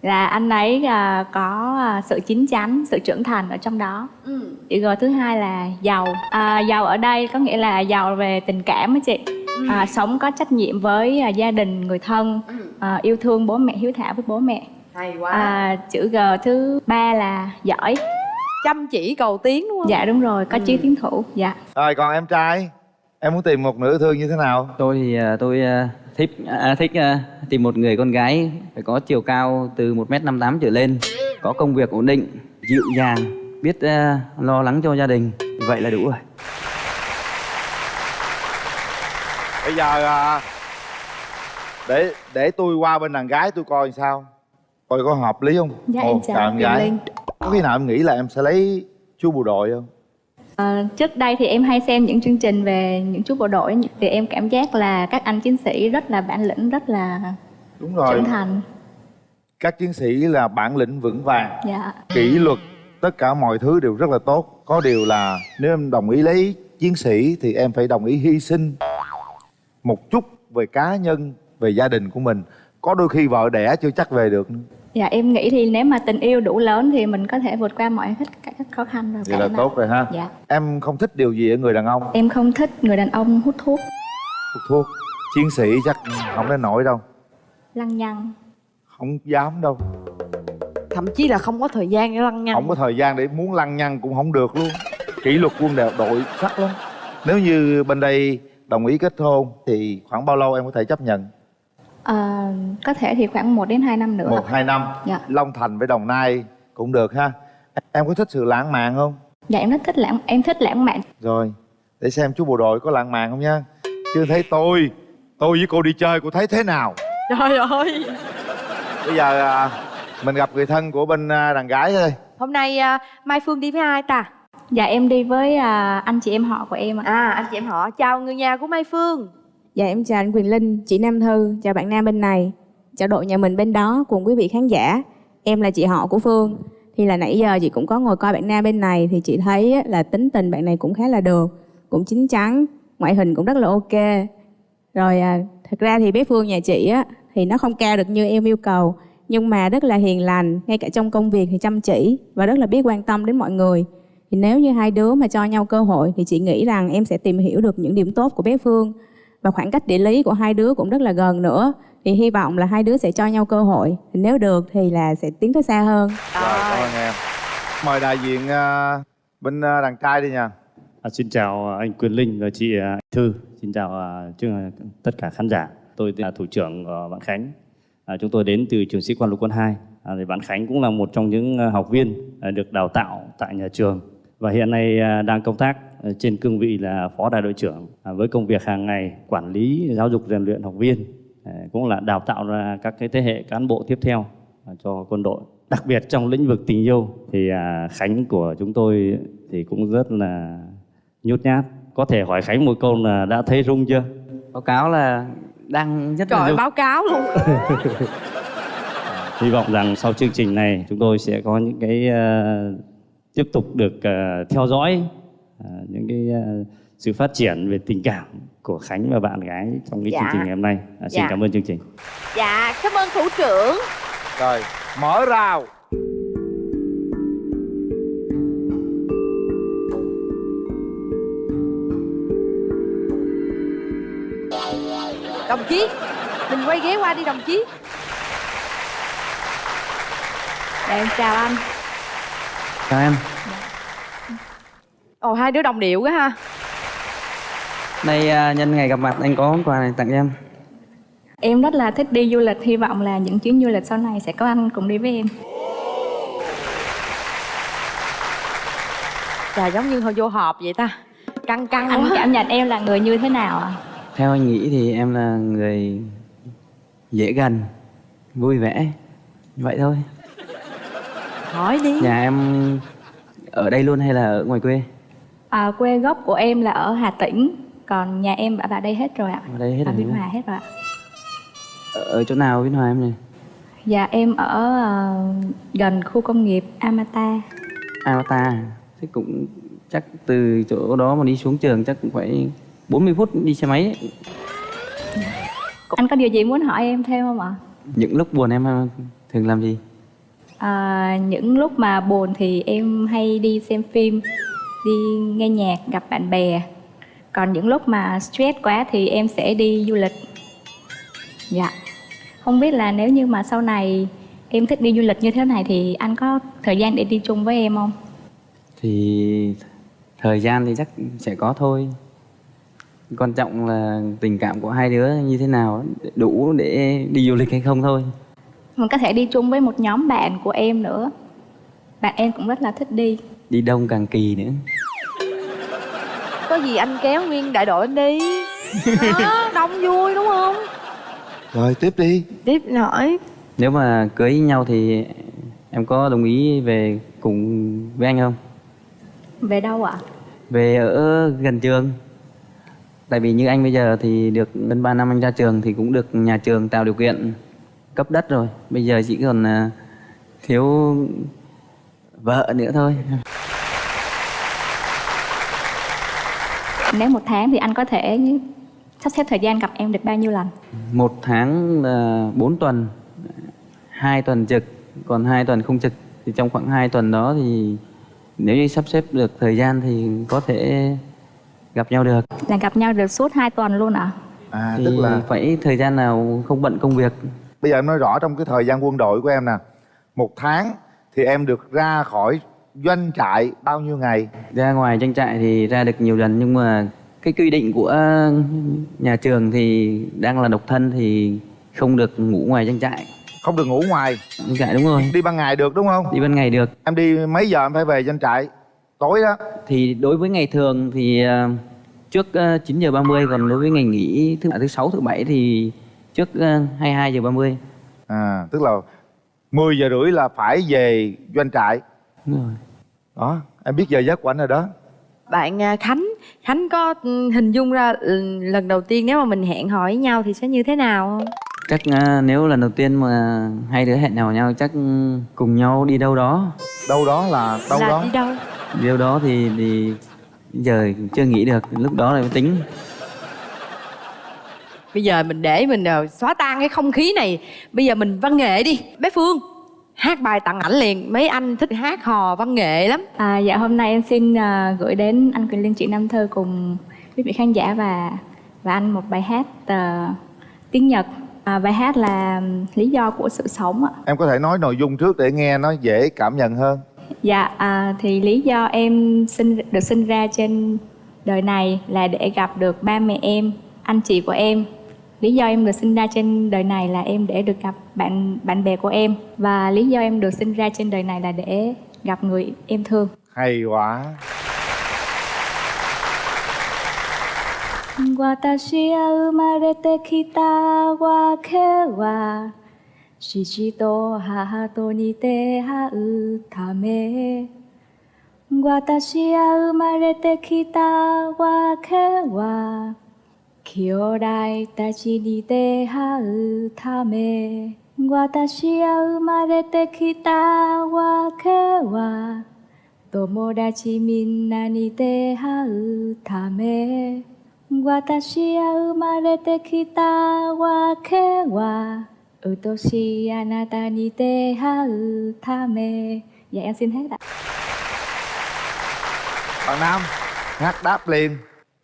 Là anh ấy à, có à, sự chín chắn, sự trưởng thành ở trong đó. Ừ. Chữ G thứ hai là giàu. À, Giàu ở đây có nghĩa là giàu về tình cảm á chị. À, Sống có trách nhiệm với à, gia đình, người thân à, Yêu thương bố mẹ, hiếu thảo với bố mẹ. Hay quá. À, Chữ G thứ ba là giỏi chăm chỉ cầu tiến đúng không? Dạ đúng rồi, có chí tiến thủ Dạ. Rồi còn em trai em muốn tìm một nữ thương như thế nào? Tôi thì à, tôi à, thích à, thích à, tìm một người con gái phải có chiều cao từ 1m58 trở lên, có công việc ổn định, dịu dàng, biết à, lo lắng cho gia đình. Vậy là đủ rồi. bây giờ à, để để tôi qua bên đàn gái tôi coi sao. Coi có hợp lý không? Dạ, em chào em Kim gái. Linh. Có khi nào em nghĩ là em sẽ lấy chú bộ đội không? À, trước đây thì em hay xem những chương trình về những chú bộ đội thì em cảm giác là các anh chiến sĩ rất là bản lĩnh rất là đúng rồi. trưởng thành. Các chiến sĩ là bản lĩnh vững vàng. Dạ. Kỷ luật tất cả mọi thứ đều rất là tốt. Có điều là nếu em đồng ý lấy chiến sĩ thì em phải đồng ý hy sinh một chút về cá nhân về gia đình của mình. Có đôi khi vợ đẻ chưa chắc về được nữa. Dạ em nghĩ thì nếu mà tình yêu đủ lớn thì mình có thể vượt qua mọi hết các khó khăn rồi vậy là tốt rồi ha. Dạ. Em không thích điều gì ở người đàn ông? Em không thích người đàn ông hút thuốc. Hút thuốc? Chiến sĩ chắc không đến nổi đâu. Lăng nhăng. Không dám đâu. Thậm chí là không có thời gian để lăng nhăng. Không có thời gian để muốn lăng nhăng cũng không được luôn. Kỷ luật quân đều đội sắc lắm. Nếu như bên đây đồng ý kết hôn thì khoảng bao lâu em có thể chấp nhận à, có thể thì khoảng 1 đến 2 năm nữa. Một hai năm. Dạ. long thành với đồng nai cũng được ha. Em có thích sự lãng mạn không? Dạ em rất thích lãng em thích lãng mạn. Rồi để xem chú bộ đội có lãng mạn không nha. Chưa thấy tôi tôi với cô đi chơi cô thấy thế nào? Trời ơi. Bây giờ à, mình gặp người thân của bên à, đàn gái thôi. Hôm nay à, mai phương đi với ai ta? Dạ em đi với à, anh chị em họ của em ạ. À anh chị em họ. Chào người nhà của mai phương Dạ em chào anh Quỳnh Linh, chị Nam Thư, chào bạn Nam bên này, chào đội nhà mình bên đó cùng quý vị khán giả. Em là chị họ của Phương. Thì là nãy giờ chị cũng có ngồi coi bạn Nam bên này thì chị thấy là tính tình bạn này cũng khá là được, cũng chín chắn, ngoại hình cũng rất là ok. Rồi à, thật ra thì bé Phương nhà chị á thì nó không cao được như em yêu cầu nhưng mà rất là hiền lành, ngay cả trong công việc thì chăm chỉ và rất là biết quan tâm đến mọi người. Thì nếu như hai đứa mà cho nhau cơ hội thì chị nghĩ rằng em sẽ tìm hiểu được những điểm tốt của bé Phương và khoảng cách địa lý của hai đứa cũng rất là gần nữa. Thì hy vọng là hai đứa sẽ cho nhau cơ hội. Thì nếu được thì là sẽ tiến tới xa hơn. Rồi, cảm ơn em. Mời đại diện à, bên à, đàn trai đi nha. À, xin chào anh Quyền Linh và chị à, Thư. Xin chào à, chương- à, tất cả khán giả. Tôi là thủ trưởng của bạn Khánh. À, chúng tôi đến từ trường sĩ quan lục quân 2. À, thì bạn Khánh cũng là một trong những à, học viên à, được đào tạo tại nhà trường và hiện nay à, đang công tác à, trên cương vị là phó đại đội trưởng à, với công việc hàng ngày quản lý giáo dục rèn luyện học viên à, cũng là đào tạo ra các cái thế hệ cán bộ tiếp theo à, cho quân đội. Đặc biệt trong lĩnh vực tình yêu thì à, Khánh của chúng tôi thì cũng rất là nhút nhát. Có thể hỏi Khánh một câu là đã thấy rung chưa? Báo cáo là đang rất là Trời rung. báo cáo luôn. Hy vọng rằng sau chương trình này chúng tôi sẽ có những cái ờ, tiếp tục được ờ, theo dõi ờ, những cái ờ, sự phát triển về tình cảm của Khánh và bạn gái trong cái Dạ. chương trình ngày hôm nay À, xin Dạ. cảm ơn chương trình Dạ cảm ơn thủ trưởng Rồi, mở rào. Đồng chí Mình quay ghế qua đi đồng chí Dạ em chào anh Chào em. Ồ hai đứa đồng điệu quá ha Đây à, nhân ngày gặp mặt anh có món quà này tặng em. Em rất là thích đi du lịch Hy vọng là những chuyến du lịch sau này sẽ có anh cùng đi với em Trời giống như hồi vô họp vậy ta Căng căng Anh quá cảm nhận em là người như thế nào ạ? Theo anh nghĩ thì em là người dễ gần, vui vẻ. Vậy thôi. Hỏi đi Nhà em ở đây luôn hay là ở ngoài quê? À, quê gốc của em là ở Hà Tĩnh Còn nhà em ở đây hết rồi ạ Ở đây hết Ở rồi. Biên Hòa hết rồi ạ Ở, ở chỗ nào Biên Hòa em này? Dạ em ở ờ, gần khu công nghiệp Amata Avatar. Thế cũng chắc từ chỗ đó mà đi xuống trường chắc cũng phải 40 phút đi xe máy ấy. Anh có điều gì muốn hỏi em thêm không ạ? Những lúc buồn em à, thường làm gì? À, những lúc mà buồn thì em hay đi xem phim, đi nghe nhạc, gặp bạn bè. Còn những lúc mà stress quá thì em sẽ đi du lịch. Dạ. Không biết là nếu như mà sau này em thích đi du lịch như thế này thì anh có thời gian để đi chung với em không? Thì thời gian thì chắc sẽ có thôi. Quan trọng là tình cảm của hai đứa như thế nào đủ để đi du lịch hay không thôi. Mình có thể đi chung với một nhóm bạn của em nữa. Bạn em cũng rất là thích đi. Đi đông càng kỳ nữa. Có gì anh kéo nguyên đại đội anh đi Đó, đông vui đúng không Rồi, tiếp đi. Tiếp hỏi Nếu mà cưới nhau thì em có đồng ý về cùng với anh không? Về đâu ạ? Về ở gần trường. Tại vì như anh bây giờ thì được gần 3 năm anh ra trường thì cũng được nhà trường tạo điều kiện cấp đất rồi. Bây giờ chỉ còn à, thiếu vợ nữa thôi. Nếu một tháng thì anh có thể sắp xếp thời gian gặp em được bao nhiêu lần? Một tháng là 4 tuần, hai tuần trực, còn hai tuần không trực. Thì trong khoảng 2 tuần đó thì nếu như sắp xếp được thời gian thì có thể gặp nhau được. Là gặp nhau được suốt 2 tuần luôn ạ? À, thì tức là phải thời gian nào không bận công việc. bây giờ em nói rõ trong cái thời gian quân đội của em nè. Một tháng thì em được ra khỏi doanh trại bao nhiêu ngày? Ra ngoài trang trại thì ra được nhiều lần nhưng mà cái quy định của nhà trường thì đang là độc thân thì không được ngủ ngoài trang trại. Không được ngủ ngoài. Trang trại đúng rồi. Đi ban ngày được đúng không? Đi ban ngày được. Em đi mấy giờ em phải về doanh trại? Tối đó. Thì đối với ngày thường thì ờ, trước ờ, 9 giờ 30 còn đối với ngày nghỉ thứ thứ sáu thứ bảy thì trước ờ, 22 giờ 30. À, tức là 10 giờ rưỡi là phải về doanh trại. Đúng rồi. Đó, em biết giờ giấc của anh rồi đó. Bạn à, Khánh. Khánh có hình dung ra lần đầu tiên nếu mà mình hẹn hò với nhau thì sẽ như thế nào không? Chắc à, nếu lần đầu tiên mà hai đứa hẹn hò nhau chắc cùng nhau đi đâu đó. Đâu đó là đâu là đó. đi đâu? Đi đâu đó thì thì giờ chưa nghĩ được lúc đó lại mới tính. Bây giờ mình để mình ờ, xóa tan cái không khí này. Bây giờ mình văn nghệ đi bé phương hát bài tặng ảnh liền mấy anh thích hát hò văn nghệ lắm À, dạ hôm nay em xin à, gửi đến anh Quyền Linh chị Nam Thơ cùng quý vị khán giả và và anh một bài hát à, tiếng Nhật. À, bài hát là lý do của sự sống ạ. em có thể nói nội dung trước để nghe nó dễ cảm nhận hơn Dạ à, thì lý do em sinh được sinh ra trên đời này là để gặp được ba mẹ em, anh chị của em Lý do em được sinh ra trên đời này là em để được gặp bạn bạn bè của em và lý do em được sinh ra trên đời này là để gặp người em thương. hay quá 私が生まれてきたわけは父と母とに出会うため私が生まれてきたわけは 兄弟たちに出会うため私が生まれてきたわけは友達みんなに出会うため私が生まれてきたわけは愛しいあなたに出会うため Dạ em xin hết ạ bạn nam hát đáp liền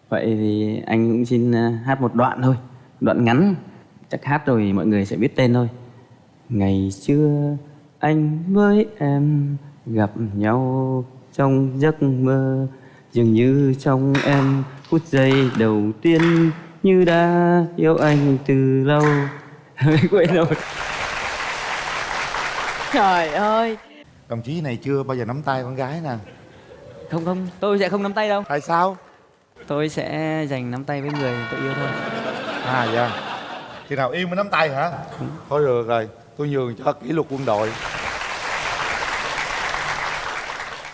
vậy thì anh cũng xin à, hát một đoạn thôi đoạn ngắn. Chắc hát rồi mọi người sẽ biết tên thôi. Ngày xưa anh với em gặp nhau trong giấc mơ. Dường như trong em phút giây đầu tiên như đã yêu anh từ lâu. Quên rồi. Trời ơi! Đồng chí này chưa bao giờ nắm tay con gái nè. Không không tôi sẽ không nắm tay đâu. Tại sao tôi sẽ dành nắm tay với người tôi yêu thôi. À dạ. Khi nào yêu mới nắm tay hả? Thôi được rồi tôi nhường cho kỷ luật quân đội.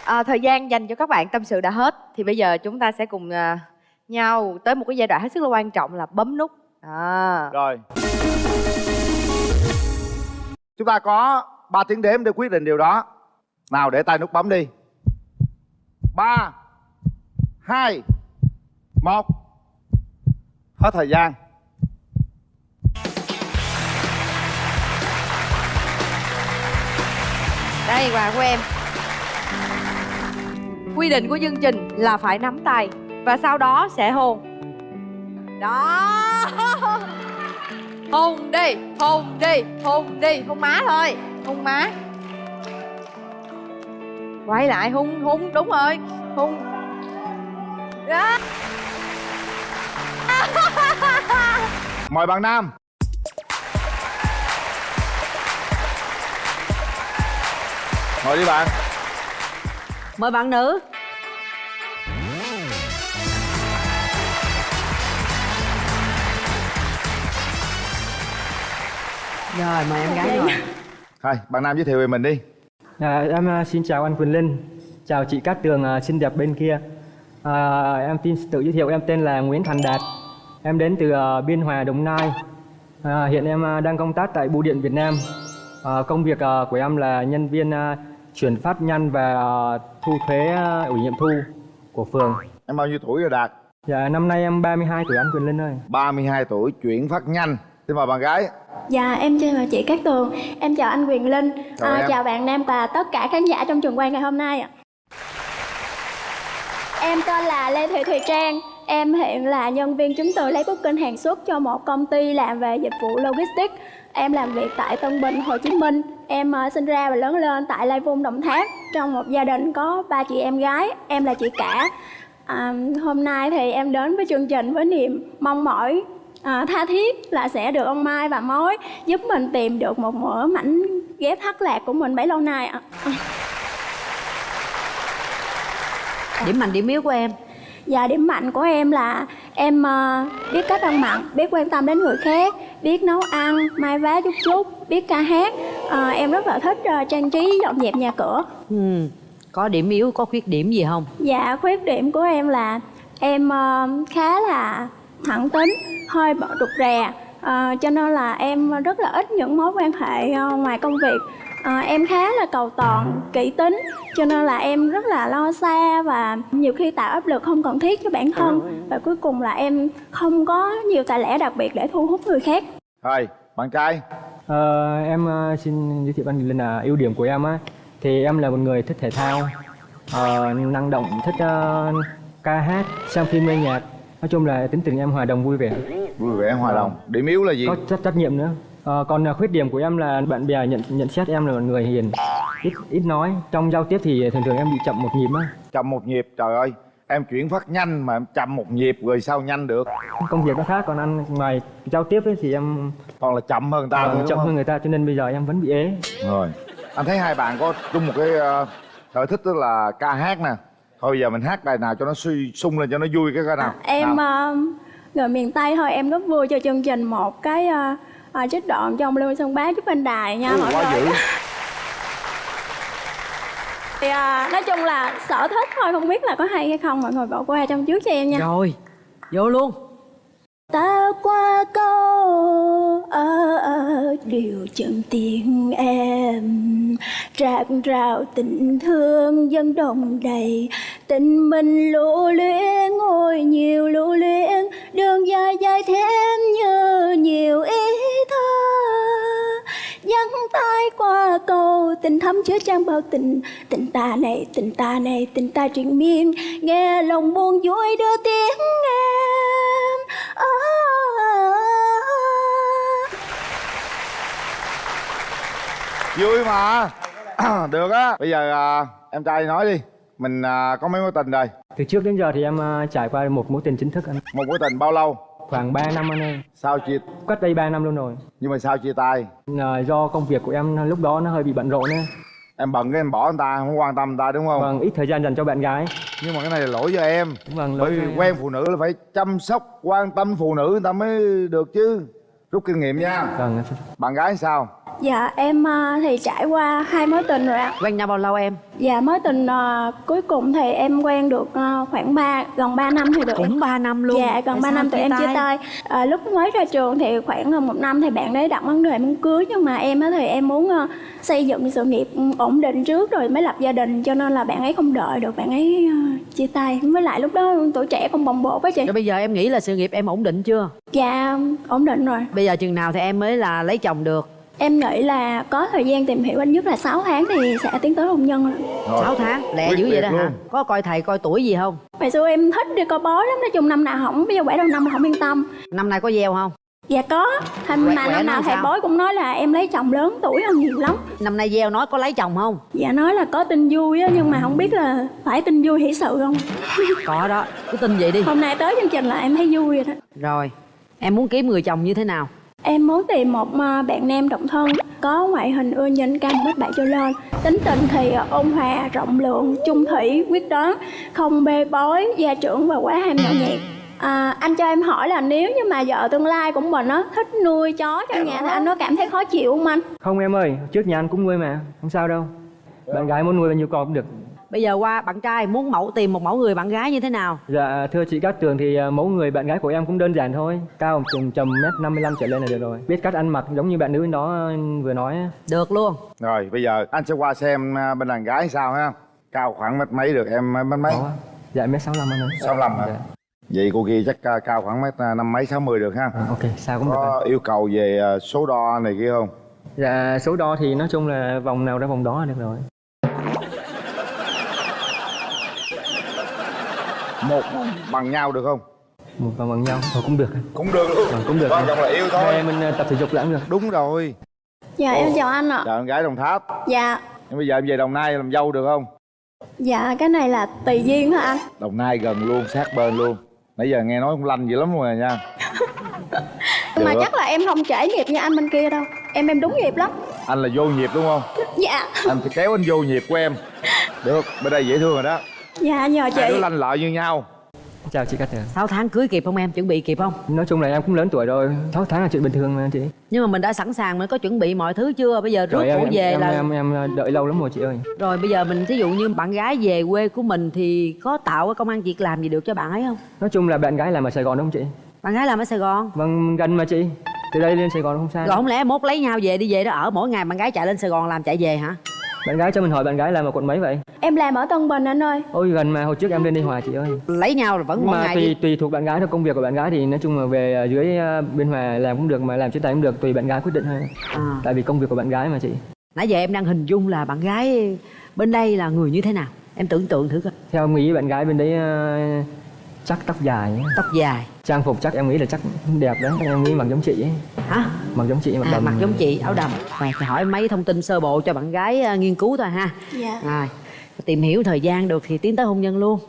À, thời gian dành cho các bạn tâm sự đã hết thì bây giờ chúng ta sẽ cùng à, nhau tới một cái giai đoạn hết sức là quan trọng là bấm nút. À. rồi. Chúng ta có 3 tiếng đếm để quyết định điều đó. Nào để tay nút bấm đi. Ba hai một hết thời gian. Đây, quà của em. Quy định của chương trình là phải nắm tay và sau đó sẽ hôn. Đó. Hôn đi hôn đi hôn đi. Hôn má thôi, hôn má. Quay lại, hôn hôn, đúng rồi. Hôn. Đó. Mời bạn nam. Ngồi đi bạn. Mời bạn nữ. Rồi mời em gái ngồi thôi bạn nam giới thiệu về mình đi. À, em à, xin chào anh Quyền Linh, chào chị Cát Tường à, xinh đẹp bên kia. À, em xin tự giới thiệu em tên là Nguyễn Thành Đạt, em đến từ à, Biên Hòa, Đồng Nai. À, hiện em à, đang công tác tại Bưu điện Việt Nam. À, công việc của em là nhân viên chuyển phát nhanh và thu thuế ủy nhiệm thu của phường. Em bao nhiêu tuổi rồi Đạt? Dạ năm nay em 32 tuổi anh Quyền Linh ơi. 32 tuổi chuyển phát nhanh xin mời bạn gái Dạ, em chào chị Cát Tường, em chào anh Quyền Linh, Chào à, em. chào bạn Nam và tất cả khán giả trong trường quay ngày hôm nay ạ. Em tên là Lê Thị Thùy Trang, em hiện là nhân viên chứng từ lấy booking hàng xuất cho một công ty làm về dịch vụ logistics. Em làm việc tại Tân Bình, Hồ Chí Minh. Em ờ, sinh ra và lớn lên tại Lai Vung, Đồng Tháp trong một gia đình có ba chị em gái, em là chị cả. À, hôm nay thì em đến với chương trình với niềm mong mỏi à, tha thiết là sẽ được ông Mai và Mối giúp mình tìm được một mở mảnh ghép thất lạc của mình bấy lâu nay ạ. điểm mạnh điểm yếu của em Dạ điểm mạnh của em là em ờ, biết cách ăn mặn, biết quan tâm đến người khác, biết nấu ăn, mai vá chút chút, biết ca hát. Ờ, em rất là thích ờ, trang trí dọn dẹp nhà cửa. ừ. có điểm yếu có khuyết điểm gì không Dạ khuyết điểm của em là em khá là thẳng tính hơi bận rụt rè Ờ, cho nên là em rất là ít những mối quan hệ ngoài công việc Ờ, em khá là cầu toàn kỹ tính cho nên là em rất là lo xa và nhiều khi tạo áp lực không cần thiết cho bản thân. Và cuối cùng là em không có nhiều tài lẻ đặc biệt để thu hút người khác. Rồi, bạn trai. Ờ, em ờ, xin giới thiệu anh Linh là ưu điểm của em á. Thì em là một người thích thể thao ờ, năng động thích ờ, ca hát xem phim nghe nhạc. Nói chung là tính tình em hòa đồng vui vẻ. Vui vẻ hòa đồng. Điểm yếu là gì? có trách trách nhiệm nữa Ờ, còn ờ, khuyết điểm của em là bạn bè nhận nhận xét em là một người hiền ít ít nói. Trong giao tiếp thì thường thường em bị chậm một nhịp á. Chậm một nhịp, trời ơi. Em chuyển phát nhanh mà em chậm một nhịp rồi sao nhanh được? Công việc nó khác còn ăn ngoài giao tiếp ấy thì em Còn là chậm hơn người ta ờ, chậm không? hơn người ta cho nên bây giờ em vẫn bị ế. Rồi. Anh thấy hai bạn có chung một cái ờ, sở thích tức là ca hát nè. Thôi bây giờ mình hát bài nào cho nó suy sung lên cho nó vui cái coi nào. Em nào. ờ, người miền tây thôi em rất vui cho chương trình một cái ờ, ờ, trích đoạn trong lưu xuân bá giúp anh đài nha Ui, mọi quá người. dữ. Thì ờ, nói chung là sở thích thôi không biết là có hay hay không mọi người bỏ qua trong trước cho em nha. Rồi vô luôn ta qua câu ở ở điều chân tiếng em. Rạc rào tình thương dân đồng đầy tình mình lũ luyến, ngồi nhiều lũ luyến, đường dài dài thêm như nhiều ý thơ. Dắt tay qua cầu tình thắm chứa trang bao tình tình ta này tình ta này tình ta triền miên. Nghe lòng buồn vui đưa tiếng Vui mà. Được á. Bây giờ à, em trai nói đi. Mình à, có mấy mối tình rồi? Từ trước đến giờ thì em ờ, trải qua một mối tình chính thức anh. Một mối tình bao lâu? Khoảng 3 năm anh ơi Sao chia cách đây 3 năm luôn rồi. Nhưng mà sao chia tay Là do công việc của em lúc đó nó hơi bị bận rộn á. Em bận cái em bỏ anh ta Không quan tâm anh ta đúng không? Vâng ít thời gian dành cho bạn gái. Nhưng mà cái này là lỗi do em. Vâng Bởi lỗi vì cho em. quen phụ nữ là phải chăm sóc Quan tâm phụ nữ người ta mới được chứ. Rút kinh nghiệm nha. Vâng Bạn gái sao dạ em à, thì trải qua hai mối tình rồi ạ. Quen nhau bao lâu em? Dạ mối tình à, cuối cùng thì em quen được à, khoảng 3 gần 3 năm thì được. Cũng 3 năm luôn. Dạ, gần Tại 3 sao năm tụi em chia tay? à, Lúc mới ra trường thì khoảng hơn một năm thì bạn đấy đặt vấn đề muốn cưới Nhưng mà em thì em muốn ờ, xây dựng sự nghiệp ổn định trước rồi mới lập gia đình Cho nên là bạn ấy không đợi được, bạn ấy ờ, chia tay. Với lại lúc đó tuổi trẻ còn bồng bột á chị. Rồi bây giờ em nghĩ là sự nghiệp em ổn định chưa? Dạ, ổn định rồi. Bây giờ chừng nào thì em mới là lấy chồng được Em nghĩ là có thời gian tìm hiểu ít nhất là 6 tháng thì sẽ tiến tới hôn nhân rồi. 6 tháng? Lẹ Quyết dữ vậy đó hả? có coi thầy coi tuổi gì không? Hồi xưa em thích đi coi bói lắm, nói chung năm nào hỏng, bây giờ quẻ đầu năm là không yên tâm. Năm nay có gieo không? Dạ có, thành Quẻ- mà quẻ năm nào thầy sao? bói cũng nói là em lấy chồng lớn tuổi hơn nhiều lắm. Năm nay gieo nói có lấy chồng không? Dạ nói là có tin vui á nhưng mà không biết là phải tin vui hỷ sự không. Có đó. Cứ tin vậy đi. Hôm nay tới chương trình là em thấy vui rồi đó. Rồi. Em muốn kiếm người chồng như thế nào Em muốn tìm một ờ, bạn nam độc thân Có ngoại hình ưa nhìn cao 1 bảy trở lên. Tính tình thì ờ, ôn hòa, rộng lượng, trung thủy, quyết đoán Không bê bối, gia trưởng và quá ham nhỏ nhẹt À, anh cho em hỏi là nếu như mà vợ tương lai của mình á thích nuôi chó trong nhà thì anh có cảm thấy khó chịu không anh? không em ơi trước nhà anh cũng nuôi mà không sao đâu. Bạn gái muốn nuôi bao nhiêu con cũng được bây giờ qua bạn trai muốn mẫu tìm một mẫu người bạn gái như thế nào? Dạ thưa chị Cát Tường thì à, mẫu người bạn gái của em cũng đơn giản thôi. Cao chừng tầm mét 55 trở lên là được rồi. Biết cách ăn mặc giống như bạn nữ đó à, vừa nói á. được luôn. Rồi bây giờ anh sẽ qua xem à, bên đàn gái sao ha. Cao khoảng mét mấy được em mét mấy? Dạ mét 65 anh ơi. 65 hả? Dạ. Vậy cô kia chắc à, cao khoảng mét à, năm mấy sáu mươi được ha. Ok sao cũng được Có yêu cầu về à, số đo này kia không? Dạ số đo thì nói chung là vòng nào ra vòng đó là được rồi Một bằng nhau được không? Một vòng bằng nhau thôi cũng được. Anh. Cũng được. Luôn Vâng, cũng được. Quan trọng là yêu thôi. Hai mình à, tập thể dục là cũng được. Đúng rồi. Dạ em chào anh ạ. Chào em gái Đồng Tháp. Dạ, Nhưng bây giờ em về Đồng Nai làm dâu được không? Dạ cái này là tùy duyên thôi anh. Đồng Nai gần luôn sát bên luôn. Nãy giờ nghe nói không lanh dữ lắm rồi nha. Mà chắc là em không trễ nghiệp như anh bên kia đâu. Em em đúng nghiệp lắm. Anh là vô nhịp đúng không? Dạ. Anh phải kéo anh vô nhịp của em. Được bên đây dễ thương rồi đó Dạ nhờ Hai đứa chị lanh lợi như nhau. Chào chị Cát Tường 6 tháng cưới kịp không em? Chuẩn bị kịp không? Nói chung là em cũng lớn tuổi rồi. 6 tháng là chuyện bình thường mà chị. Nhưng mà mình đã sẵn sàng mình có chuẩn bị mọi thứ chưa? Bây giờ rước cổ về em, là em, em em đợi lâu lắm rồi chị ơi. Rồi bây giờ mình ví dụ như bạn gái về quê của mình thì có tạo cái công ăn việc làm gì được cho bạn ấy không? Nói chung là bạn gái làm ở Sài Gòn đúng không chị? Bạn gái làm ở Sài Gòn? Vâng gần mà chị. Từ đây lên Sài Gòn không xa. Rồi không lẽ mốt lấy nhau về đi về đó ở mỗi ngày bạn gái chạy lên Sài Gòn làm chạy về hả bạn gái cho mình hỏi bạn gái làm ở quận mấy vậy? Em làm ở Tân Bình anh ơi. Ôi gần mà hồi trước em lên đây Hòa chị ơi. Lấy nhau là vẫn mà ngày tùy đi tùy thuộc bạn gái thôi công việc của bạn gái thì nói chung là về ờ, dưới ờ, bên Hòa làm cũng được mà làm trên tay cũng được tùy bạn gái quyết định thôi. À. tại vì công việc của bạn gái mà chị. Nãy giờ em đang hình dung là bạn gái bên đây là người như thế nào? Em tưởng tượng thử coi. Theo em nghĩ bạn gái bên đấy ờ, chắc tóc dài tóc dài trang phục chắc em nghĩ là chắc đẹp đấy chắc em nghĩ mặc giống chị ấy. Hả? Mặc giống chị mặc à, đầm mặc giống chị áo đầm. Rồi thì hỏi mấy thông tin sơ bộ cho bạn gái ờ, nghiên cứu thôi ha. Dạ. Rồi tìm hiểu thời gian được thì tiến tới hôn nhân luôn.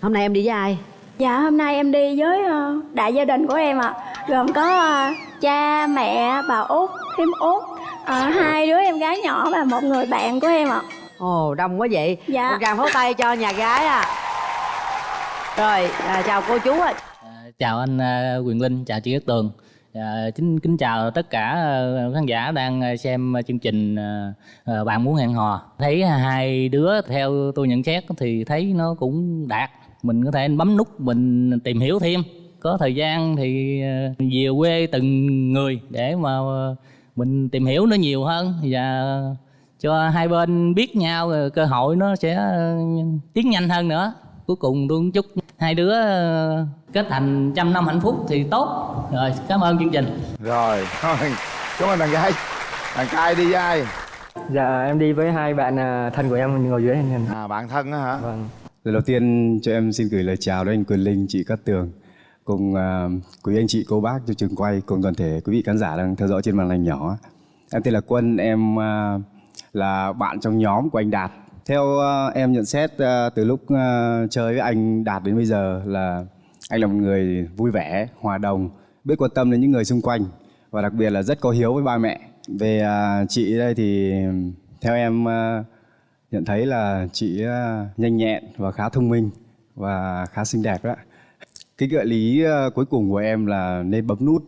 Hôm nay em đi với ai? Dạ hôm nay em đi với ờ, đại gia đình của em ạ. Gồm có ờ, cha, mẹ, bà út, thím út ờ, Hai đứa em gái nhỏ và một người bạn của em ạ. Ồ đông quá vậy. Dạ. một tràng pháo tay cho nhà gái à. Rồi à, chào cô chú ạ chào anh à, Quyền Linh, chào chị Cát Tường. À, kính kính chào tất cả à, khán giả đang à, xem chương trình bạn muốn hẹn hò. Thấy hai đứa theo tôi nhận xét thì thấy nó cũng đạt. Mình có thể bấm nút mình tìm hiểu thêm. Có thời gian thì về quê từng người để mà mình tìm hiểu nó nhiều hơn và cho hai bên biết nhau cơ hội nó sẽ tiến nhanh hơn nữa. Cuối cùng tôi cũng chúc hai đứa ờ, kết thành trăm năm hạnh phúc thì tốt. Rồi cảm ơn chương trình. Rồi thôi cảm ơn bạn gái. Bạn trai đi với ai? Dạ em đi với hai bạn à, thân của em ngồi dưới này. À bạn thân á hả? Vâng. Lời đầu tiên cho em xin gửi lời chào đến anh Quyền Linh, chị Cát Tường cùng uh, quý anh chị cô bác cho trường quay cùng toàn thể quý vị khán giả đang theo dõi trên màn ảnh nhỏ. Em tên là Quân, em uh, là bạn trong nhóm của anh Đạt. Theo uh, em nhận xét uh, từ lúc uh, chơi với anh Đạt đến bây giờ là anh là một người vui vẻ, hòa đồng, biết quan tâm đến những người xung quanh và đặc biệt là rất có hiếu với ba mẹ. Về chị đây thì theo em nhận thấy là chị nhanh nhẹn và khá thông minh và khá xinh đẹp đó. Cái gợi lý cuối cùng của em là nên bấm nút.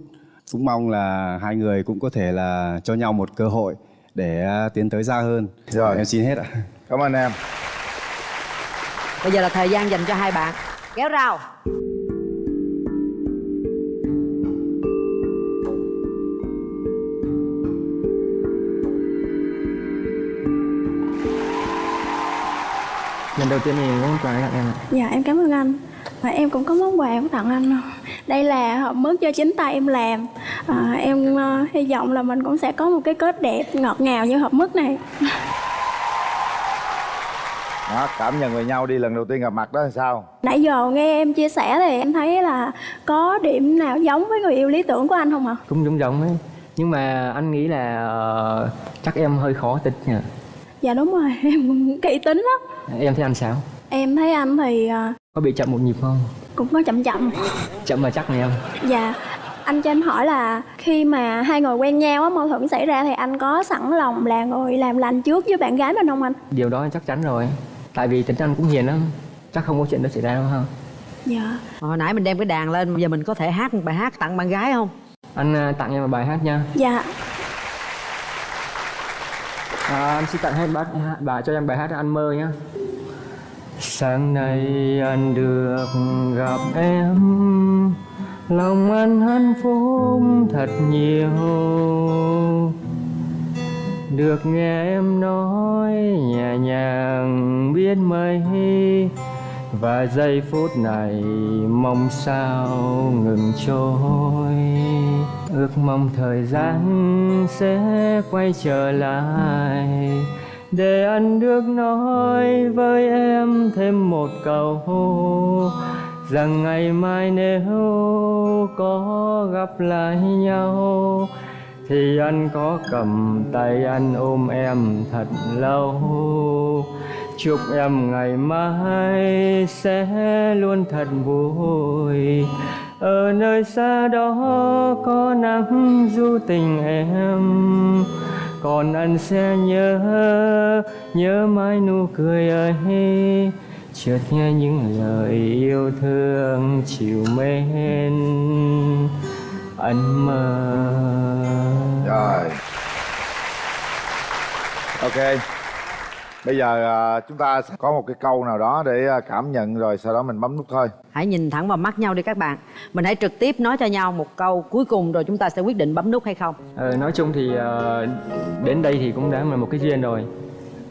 Cũng mong là hai người cũng có thể là cho nhau một cơ hội để tiến tới xa hơn. Rồi. Em xin hết ạ. Cảm ơn em. bây giờ là thời gian dành cho hai bạn. Kéo rau. Lần đầu tiên thì món quà tặng em ạ. Dạ em cảm ơn anh. Và em cũng có món quà muốn tặng anh. Đây là hộp mứt do chính tay em làm. À, Em ờ, hy vọng là mình cũng sẽ có một cái kết đẹp ngọt ngào như hộp mứt này đó cảm nhận về nhau đi lần đầu tiên gặp mặt đó là sao? Nãy giờ nghe em chia sẻ thì em thấy là có điểm nào giống với người yêu lý tưởng của anh không ạ? cũng giống giống ấy. Nhưng mà anh nghĩ là ờ, chắc em hơi khó tính nhỉ Dạ đúng rồi, em kỹ tính lắm. Em thấy anh sao? Em thấy anh thì ờ, có bị chậm một nhịp không? cũng có chậm chậm. Chậm mà chắc này em. Dạ anh cho em hỏi là khi mà hai người quen nhau á mâu thuẫn xảy ra thì anh có sẵn lòng là người làm lành trước với bạn gái mình không anh? điều đó chắc chắn rồi tại vì tính anh cũng hiền lắm chắc không có chuyện đó xảy ra đâu ha. Dạ. Hồi nãy mình đem cái đàn lên bây giờ mình có thể hát một bài hát tặng bạn gái không? Anh à, tặng em một bài hát nha. Dạ. À, anh xin tặng hai bác bà cho em bài hát anh mơ nhé sáng nay anh được gặp em lòng anh hạnh phúc thật nhiều được nghe em nói, nhẹ nhàng biết mấy. Và giây phút này mong sao ngừng trôi. Ước mong thời gian sẽ quay trở lại. Để anh được nói với em thêm một câu. Rằng ngày mai nếu có gặp lại nhau thì anh có cầm tay anh ôm em thật lâu. Chúc em ngày mai sẽ luôn thật vui. Ở nơi xa đó có nắng du tình em. Còn anh sẽ nhớ nhớ mãi nụ cười ấy. Chợt nghe những lời yêu thương chiều mến ẩn mơ. Rồi. Ok. Bây giờ à, chúng ta sẽ có một cái câu nào đó để à, cảm nhận rồi sau đó mình bấm nút thôi. Hãy nhìn thẳng vào mắt nhau đi các bạn. Mình hãy trực tiếp nói cho nhau một câu cuối cùng rồi chúng ta sẽ quyết định bấm nút hay không. Ờ, nói chung thì ờ, đến đây thì cũng đã là một cái duyên rồi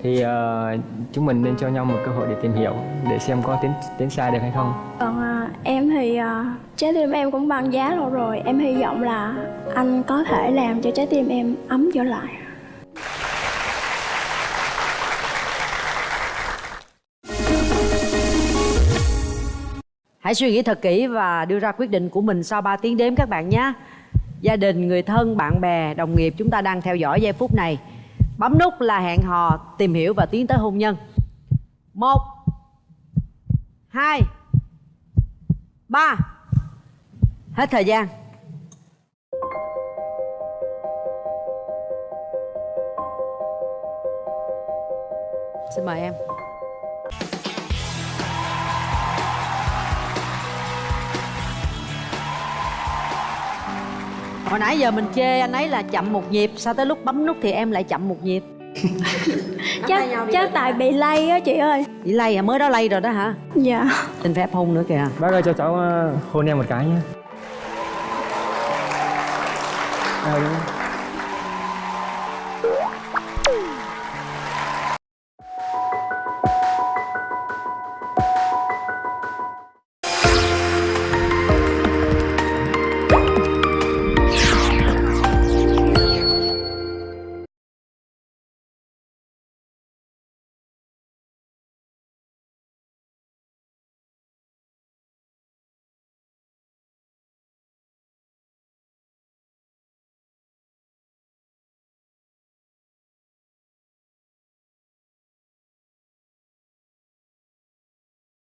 thì ờ, chúng mình nên cho nhau một cơ hội để tìm hiểu để xem có tiến tiến xa được hay không. Còn à, em thì à, trái tim em cũng băng giá lâu rồi. Em hy vọng là anh có thể làm cho trái tim em ấm trở lại. Hãy suy nghĩ thật kỹ và đưa ra quyết định của mình sau 3 tiếng đếm các bạn nhé. Gia đình, người thân, bạn bè, đồng nghiệp chúng ta đang theo dõi giây phút này Bấm nút là hẹn hò, tìm hiểu và tiến tới hôn nhân. Một hai ba. Hết thời gian. Xin mời em. Hồi nãy giờ mình chê anh ấy là chậm một nhịp Sao tới lúc bấm nút thì em lại chậm một nhịp Chắc, chắc tại bị lay á chị ơi Bị lay à? Mới đó lay rồi đó hả? Dạ Xin phép hôn nữa kìa bác ơi cho cháu ờ, hôn em một cái nhé à, đúng.